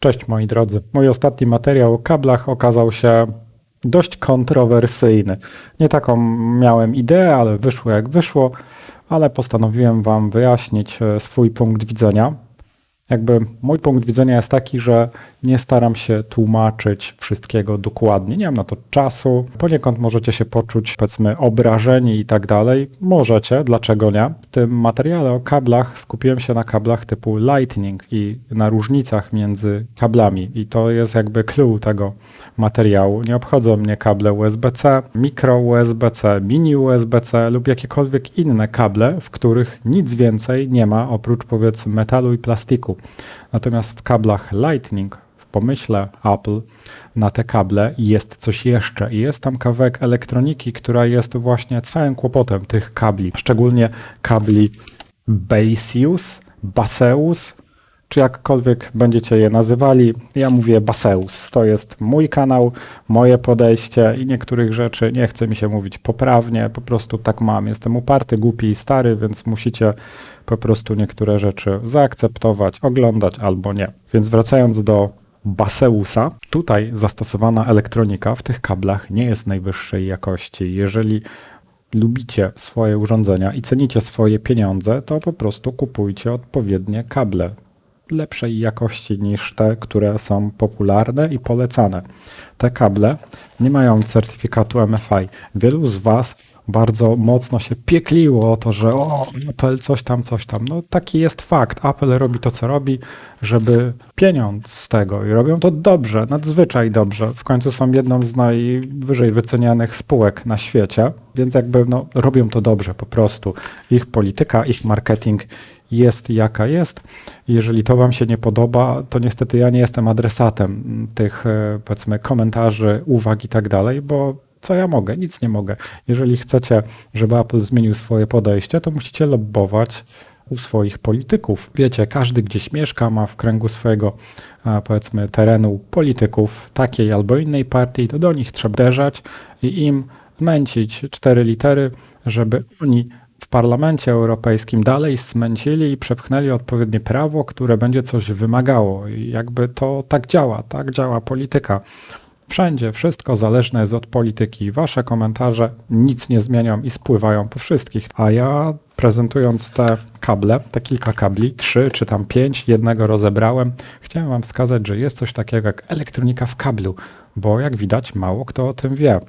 Cześć moi drodzy. Mój ostatni materiał o kablach okazał się dość kontrowersyjny. Nie taką miałem ideę, ale wyszło jak wyszło, ale postanowiłem Wam wyjaśnić e, swój punkt widzenia. Jakby mój punkt widzenia jest taki, że nie staram się tłumaczyć wszystkiego dokładnie. Nie mam na to czasu. Poniekąd możecie się poczuć, powiedzmy, obrażeni i tak dalej. Możecie, dlaczego nie? W tym materiale o kablach skupiłem się na kablach typu Lightning i na różnicach między kablami. I to jest jakby clue tego materiału. Nie obchodzą mnie kable USB-C, mikro USB-C, mini USB-C lub jakiekolwiek inne kable, w których nic więcej nie ma oprócz powiedzmy metalu i plastiku. Natomiast w kablach Lightning, w pomyśle Apple, na te kable jest coś jeszcze. I jest tam kawałek elektroniki, która jest właśnie całym kłopotem tych kabli, szczególnie kabli Baseus, Baseus, czy jakkolwiek będziecie je nazywali. Ja mówię Baseus. To jest mój kanał, moje podejście i niektórych rzeczy nie chce mi się mówić poprawnie, po prostu tak mam. Jestem uparty, głupi i stary, więc musicie po prostu niektóre rzeczy zaakceptować, oglądać albo nie. Więc wracając do Baseusa, tutaj zastosowana elektronika w tych kablach nie jest najwyższej jakości. Jeżeli lubicie swoje urządzenia i cenicie swoje pieniądze, to po prostu kupujcie odpowiednie kable lepszej jakości niż te, które są popularne i polecane. Te kable nie mają certyfikatu MFI. Wielu z Was bardzo mocno się piekliło o to, że o, Apple coś tam, coś tam. No taki jest fakt. Apple robi to, co robi, żeby pieniądz z tego i robią to dobrze, nadzwyczaj dobrze. W końcu są jedną z najwyżej wycenianych spółek na świecie, więc jakby no, robią to dobrze po prostu. Ich polityka, ich marketing jest jaka jest. Jeżeli to Wam się nie podoba, to niestety ja nie jestem adresatem tych e, powiedzmy komentarzy, uwag i tak dalej, bo co ja mogę? Nic nie mogę. Jeżeli chcecie, żeby Apple zmienił swoje podejście, to musicie lobbować u swoich polityków. Wiecie, każdy gdzieś mieszka, ma w kręgu swojego, powiedzmy, terenu polityków takiej albo innej partii, to do nich trzeba uderzać i im zmęcić cztery litery, żeby oni w Parlamencie Europejskim dalej smęcili i przepchnęli odpowiednie prawo, które będzie coś wymagało. I jakby to tak działa, tak działa polityka. Wszędzie wszystko zależne jest od polityki. Wasze komentarze nic nie zmienią i spływają po wszystkich. A ja prezentując te kable, te kilka kabli, trzy czy tam pięć, jednego rozebrałem, chciałem wam wskazać, że jest coś takiego jak elektronika w kablu, bo jak widać mało kto o tym wie.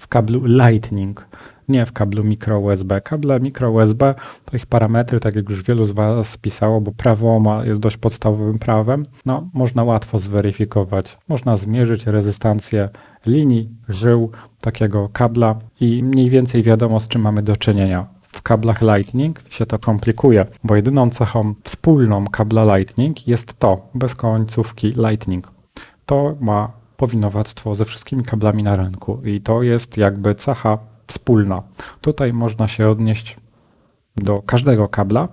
W kablu Lightning nie w kablu mikro USB. Kable mikro USB to ich parametry, tak jak już wielu z Was pisało, bo prawo ma, jest dość podstawowym prawem, no można łatwo zweryfikować. Można zmierzyć rezystancję linii, żył takiego kabla i mniej więcej wiadomo z czym mamy do czynienia. W kablach Lightning się to komplikuje, bo jedyną cechą wspólną kabla Lightning jest to, bez końcówki Lightning. To ma powinowactwo ze wszystkimi kablami na rynku i to jest jakby cecha wspólna. Tutaj można się odnieść do każdego kabla,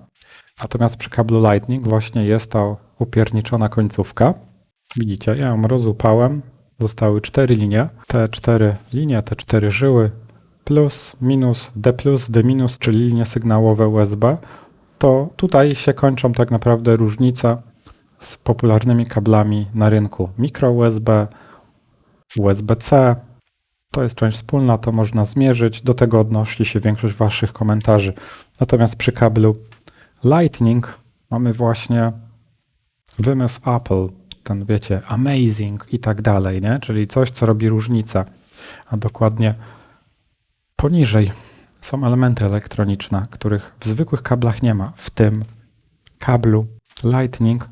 natomiast przy kablu Lightning właśnie jest ta upierniczona końcówka. Widzicie, ja ją rozupałem, zostały cztery linie. Te cztery linie, te cztery żyły, plus, minus, D+, D-, minus, czyli linie sygnałowe USB, to tutaj się kończą tak naprawdę różnice z popularnymi kablami na rynku. Micro USB, USB-C, to jest część wspólna, to można zmierzyć. Do tego odnosi się większość Waszych komentarzy. Natomiast przy kablu Lightning mamy właśnie wymysł Apple, ten wiecie, amazing i tak dalej, nie? czyli coś, co robi różnicę. A dokładnie poniżej są elementy elektroniczne, których w zwykłych kablach nie ma. W tym kablu Lightning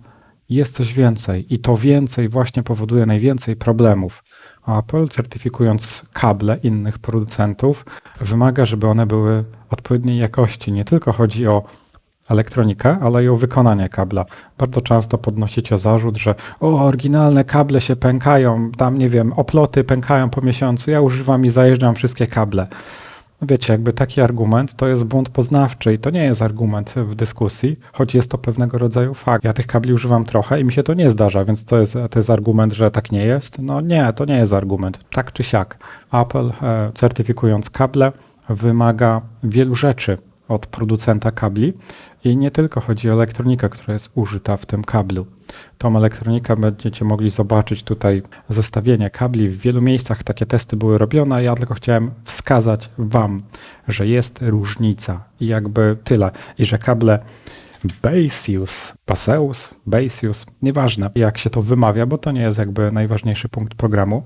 jest coś więcej i to więcej właśnie powoduje najwięcej problemów. Apple, certyfikując kable innych producentów, wymaga, żeby one były odpowiedniej jakości. Nie tylko chodzi o elektronikę, ale i o wykonanie kabla. Bardzo często podnosicie zarzut, że o, oryginalne kable się pękają, tam nie wiem, oploty pękają po miesiącu, ja używam i zajeżdżam wszystkie kable. Wiecie, jakby taki argument to jest błąd poznawczy i to nie jest argument w dyskusji, choć jest to pewnego rodzaju fakt. Ja tych kabli używam trochę i mi się to nie zdarza, więc to jest, to jest argument, że tak nie jest. No nie, to nie jest argument. Tak czy siak. Apple e, certyfikując kable wymaga wielu rzeczy od producenta kabli i nie tylko chodzi o elektronikę, która jest użyta w tym kablu. Tą elektronikę będziecie mogli zobaczyć tutaj zestawienie kabli. W wielu miejscach takie testy były robione. Ja tylko chciałem wskazać Wam, że jest różnica i jakby tyle. I że kable Baseus, Baseus, Baseus, nieważne jak się to wymawia, bo to nie jest jakby najważniejszy punkt programu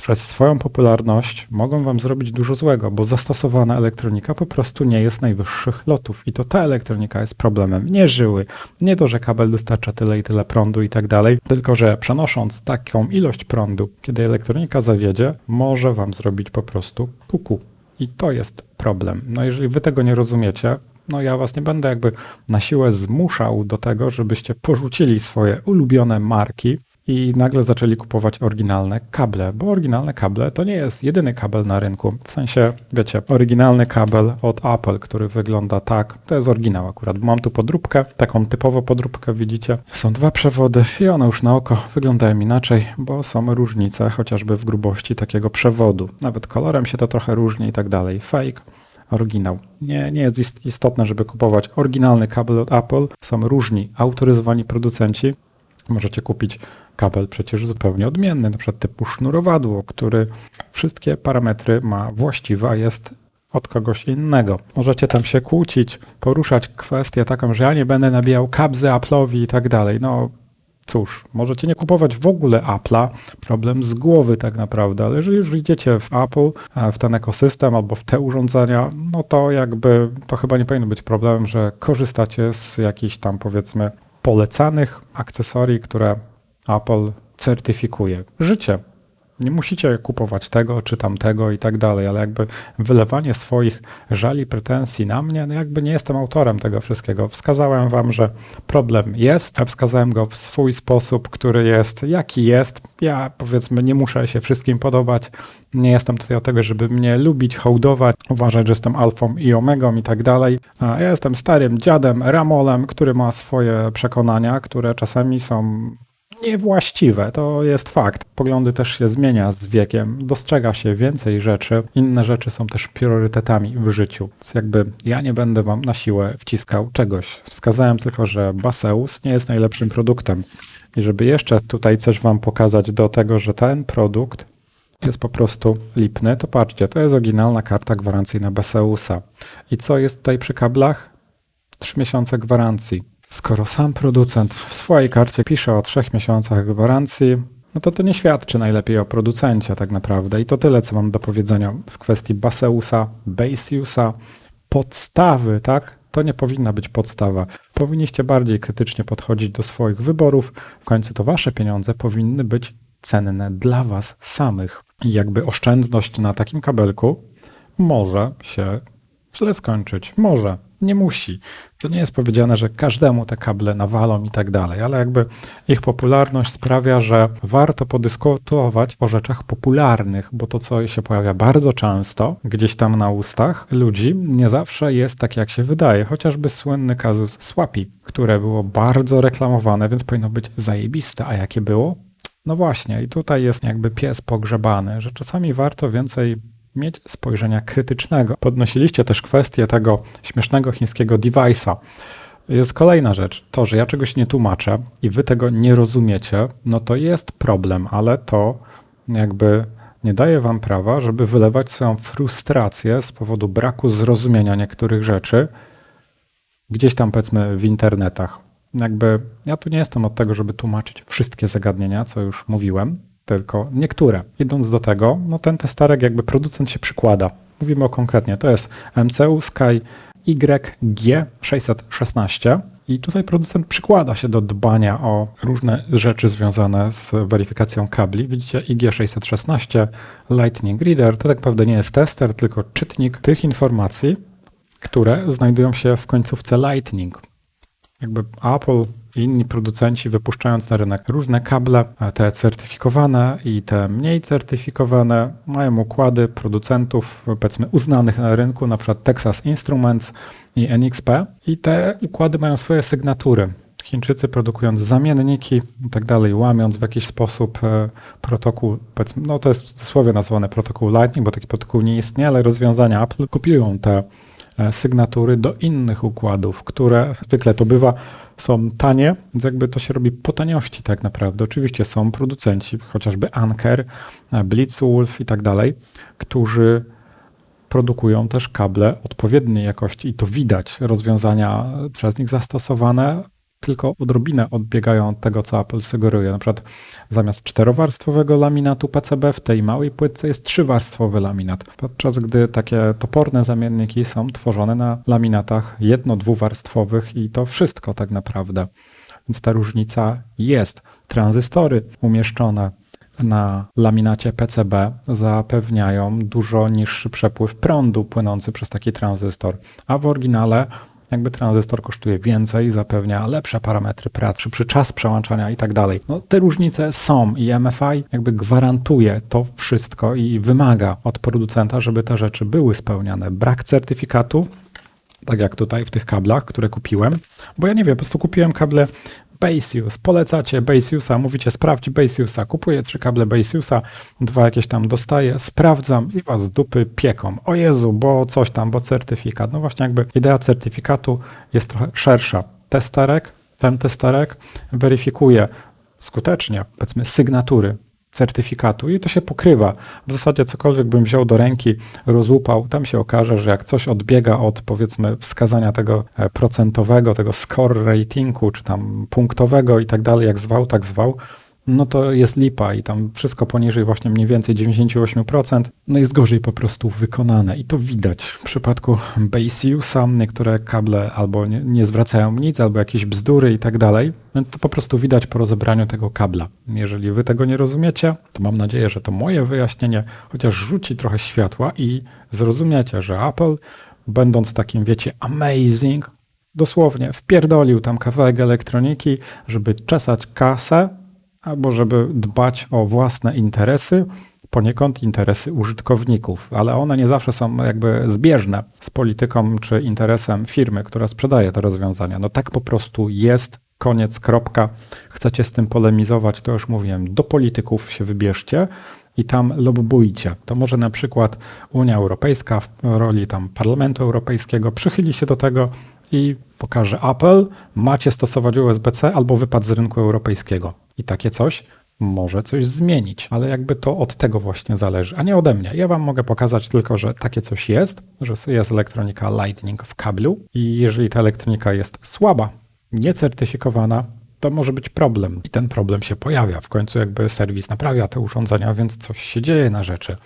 przez swoją popularność mogą wam zrobić dużo złego, bo zastosowana elektronika po prostu nie jest najwyższych lotów. I to ta elektronika jest problemem. Nie żyły, nie to, że kabel dostarcza tyle i tyle prądu i tak dalej, tylko że przenosząc taką ilość prądu, kiedy elektronika zawiedzie, może wam zrobić po prostu kuku. I to jest problem. No jeżeli wy tego nie rozumiecie, no ja was nie będę jakby na siłę zmuszał do tego, żebyście porzucili swoje ulubione marki, i nagle zaczęli kupować oryginalne kable, bo oryginalne kable to nie jest jedyny kabel na rynku. W sensie, wiecie, oryginalny kabel od Apple, który wygląda tak, to jest oryginał akurat. Mam tu podróbkę, taką typową podróbkę, widzicie. Są dwa przewody i one już na oko wyglądają inaczej, bo są różnice chociażby w grubości takiego przewodu. Nawet kolorem się to trochę różni i tak dalej. Fake oryginał. Nie, nie jest istotne, żeby kupować oryginalny kabel od Apple. Są różni autoryzowani producenci. Możecie kupić kabel przecież zupełnie odmienny, na przykład typu sznurowadło, który wszystkie parametry ma właściwe, a jest od kogoś innego. Możecie tam się kłócić, poruszać kwestię taką, że ja nie będę nabijał kabzy Apple'owi i tak dalej. No cóż, możecie nie kupować w ogóle Apple'a, problem z głowy tak naprawdę, ale jeżeli już idziecie w Apple, w ten ekosystem albo w te urządzenia, no to jakby to chyba nie powinno być problemem, że korzystacie z jakichś tam powiedzmy polecanych akcesorii, które Apple certyfikuje. Życie. Nie musicie kupować tego czy tamtego i tak dalej, ale jakby wylewanie swoich żali, pretensji na mnie, no jakby nie jestem autorem tego wszystkiego. Wskazałem wam, że problem jest, a wskazałem go w swój sposób, który jest jaki jest. Ja powiedzmy nie muszę się wszystkim podobać. Nie jestem tutaj od tego, żeby mnie lubić, hołdować, uważać, że jestem alfą i omegą i tak dalej. Ja jestem starym dziadem, ramolem, który ma swoje przekonania, które czasami są niewłaściwe. To jest fakt. Poglądy też się zmienia z wiekiem, dostrzega się więcej rzeczy. Inne rzeczy są też priorytetami w życiu. Więc jakby ja nie będę wam na siłę wciskał czegoś. Wskazałem tylko, że Baseus nie jest najlepszym produktem. I żeby jeszcze tutaj coś wam pokazać do tego, że ten produkt jest po prostu lipny, to patrzcie, to jest oryginalna karta gwarancyjna Baseusa. I co jest tutaj przy kablach? 3 miesiące gwarancji. Skoro sam producent w swojej karcie pisze o trzech miesiącach gwarancji, no to to nie świadczy najlepiej o producencie tak naprawdę. I to tyle, co mam do powiedzenia w kwestii Baseusa, Baseusa, podstawy, tak? To nie powinna być podstawa. Powinniście bardziej krytycznie podchodzić do swoich wyborów. W końcu to wasze pieniądze powinny być cenne dla was samych. I jakby oszczędność na takim kabelku może się źle skończyć. Może nie musi. To nie jest powiedziane, że każdemu te kable nawalą i tak dalej, ale jakby ich popularność sprawia, że warto podyskutować o rzeczach popularnych, bo to, co się pojawia bardzo często gdzieś tam na ustach ludzi, nie zawsze jest tak, jak się wydaje. Chociażby słynny kazus Swapi, które było bardzo reklamowane, więc powinno być zajebiste. A jakie było? No właśnie, i tutaj jest jakby pies pogrzebany, że czasami warto więcej mieć spojrzenia krytycznego. Podnosiliście też kwestię tego śmiesznego chińskiego device'a. Jest kolejna rzecz, to, że ja czegoś nie tłumaczę i wy tego nie rozumiecie, no to jest problem, ale to jakby nie daje wam prawa, żeby wylewać swoją frustrację z powodu braku zrozumienia niektórych rzeczy gdzieś tam powiedzmy w internetach. Jakby ja tu nie jestem od tego, żeby tłumaczyć wszystkie zagadnienia, co już mówiłem, tylko niektóre. Idąc do tego, no ten testerek jakby producent się przykłada. Mówimy o konkretnie, to jest MCU Sky YG616 i tutaj producent przykłada się do dbania o różne rzeczy związane z weryfikacją kabli. Widzicie IG616 Lightning Reader to tak naprawdę nie jest tester, tylko czytnik tych informacji, które znajdują się w końcówce Lightning. Jakby Apple inni producenci wypuszczając na rynek różne kable, te certyfikowane i te mniej certyfikowane, mają układy producentów, powiedzmy, uznanych na rynku, na przykład Texas Instruments i NXP i te układy mają swoje sygnatury. Chińczycy produkując zamienniki i tak dalej, łamiąc w jakiś sposób e, protokół, no to jest w cudzysłowie nazwane protokół Lightning, bo taki protokół nie istnieje, ale rozwiązania Apple kopiują te sygnatury do innych układów, które zwykle to bywa, są tanie, więc jakby to się robi po taniości tak naprawdę. Oczywiście są producenci, chociażby Anker, e, Blitzwolf i tak dalej, którzy produkują też kable odpowiedniej jakości i to widać. Rozwiązania przez nich zastosowane tylko odrobinę odbiegają od tego, co Apple sugeruje. Na przykład zamiast czterowarstwowego laminatu PCB w tej małej płytce jest trzywarstwowy laminat, podczas gdy takie toporne zamienniki są tworzone na laminatach jedno-dwuwarstwowych i to wszystko tak naprawdę. Więc ta różnica jest. Tranzystory umieszczone na laminacie PCB zapewniają dużo niższy przepływ prądu płynący przez taki tranzystor, a w oryginale jakby tranzystor kosztuje więcej, zapewnia lepsze parametry pracy, szybszy czas przełączania i tak dalej. No, te różnice są i MFI jakby gwarantuje to wszystko i wymaga od producenta, żeby te rzeczy były spełniane. Brak certyfikatu tak jak tutaj w tych kablach, które kupiłem, bo ja nie wiem, po prostu kupiłem kable Basius, polecacie Basiusa, mówicie sprawdź Basiusa, kupuję trzy kable Basiusa, dwa jakieś tam dostaję, sprawdzam i was dupy pieką. O Jezu, bo coś tam, bo certyfikat. No właśnie jakby idea certyfikatu jest trochę szersza. Testerek, ten testerek weryfikuje skutecznie, powiedzmy, sygnatury certyfikatu i to się pokrywa. W zasadzie cokolwiek bym wziął do ręki, rozłupał, tam się okaże, że jak coś odbiega od powiedzmy wskazania tego e, procentowego, tego score ratingu, czy tam punktowego i tak dalej, jak zwał, tak zwał, no to jest lipa i tam wszystko poniżej właśnie mniej więcej 98%, no jest gorzej po prostu wykonane i to widać. W przypadku Basiusa niektóre kable albo nie, nie zwracają nic, albo jakieś bzdury i tak dalej, to po prostu widać po rozebraniu tego kabla. Jeżeli wy tego nie rozumiecie, to mam nadzieję, że to moje wyjaśnienie chociaż rzuci trochę światła i zrozumiecie, że Apple, będąc takim, wiecie, amazing, dosłownie wpierdolił tam kawałek elektroniki, żeby czesać kasę, albo żeby dbać o własne interesy, poniekąd interesy użytkowników, ale one nie zawsze są jakby zbieżne z polityką czy interesem firmy, która sprzedaje te rozwiązania. No tak po prostu jest, koniec, kropka. Chcecie z tym polemizować, to już mówiłem, do polityków się wybierzcie i tam lobbujcie. To może na przykład Unia Europejska w roli tam Parlamentu Europejskiego przychyli się do tego i pokaże Apple, macie stosować USB-C albo wypad z rynku europejskiego. I takie coś może coś zmienić, ale jakby to od tego właśnie zależy, a nie ode mnie. Ja Wam mogę pokazać tylko, że takie coś jest, że jest elektronika Lightning w kablu i jeżeli ta elektronika jest słaba, niecertyfikowana, to może być problem. I ten problem się pojawia. W końcu jakby serwis naprawia te urządzenia, więc coś się dzieje na rzeczy.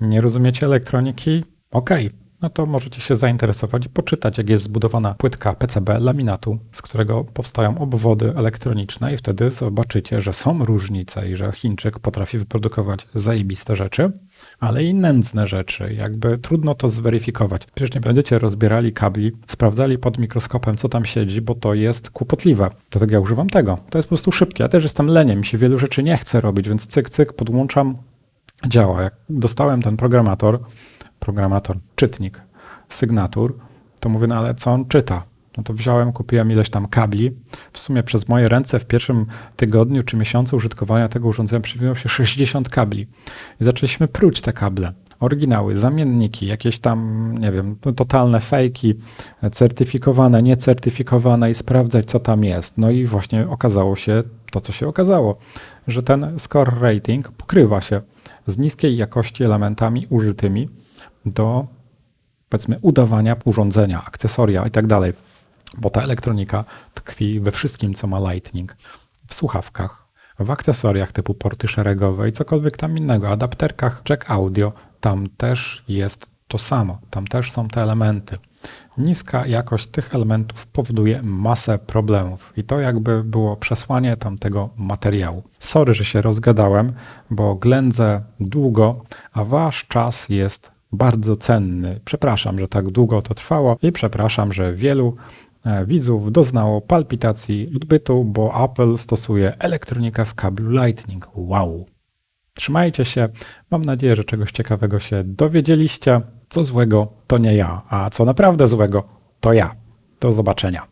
Nie rozumiecie elektroniki? Okej, okay no to możecie się zainteresować i poczytać, jak jest zbudowana płytka PCB laminatu, z którego powstają obwody elektroniczne i wtedy zobaczycie, że są różnice i że Chińczyk potrafi wyprodukować zajebiste rzeczy, ale i nędzne rzeczy. Jakby trudno to zweryfikować. Przecież nie będziecie rozbierali kabli, sprawdzali pod mikroskopem, co tam siedzi, bo to jest kłopotliwe. Dlatego ja używam tego. To jest po prostu szybkie. Ja też jestem leniem, się wielu rzeczy nie chce robić, więc cyk, cyk, podłączam, działa. Jak dostałem ten programator, programator, czytnik sygnatur, to mówię, no ale co on czyta? No to wziąłem, kupiłem ileś tam kabli. W sumie przez moje ręce w pierwszym tygodniu czy miesiącu użytkowania tego urządzenia przewinęło się 60 kabli. I zaczęliśmy pruć te kable. Oryginały, zamienniki, jakieś tam, nie wiem, no totalne fejki, certyfikowane, niecertyfikowane i sprawdzać, co tam jest. No i właśnie okazało się to, co się okazało, że ten score rating pokrywa się z niskiej jakości elementami użytymi do powiedzmy udawania urządzenia, akcesoria i tak dalej, bo ta elektronika tkwi we wszystkim, co ma Lightning, w słuchawkach, w akcesoriach typu porty szeregowe i cokolwiek tam innego, adapterkach, jack audio, tam też jest to samo, tam też są te elementy. Niska jakość tych elementów powoduje masę problemów i to jakby było przesłanie tamtego materiału. Sorry, że się rozgadałem, bo ględzę długo, a wasz czas jest bardzo cenny. Przepraszam, że tak długo to trwało i przepraszam, że wielu e, widzów doznało palpitacji odbytu, bo Apple stosuje elektronikę w kablu Lightning. Wow! Trzymajcie się. Mam nadzieję, że czegoś ciekawego się dowiedzieliście. Co złego to nie ja, a co naprawdę złego to ja. Do zobaczenia.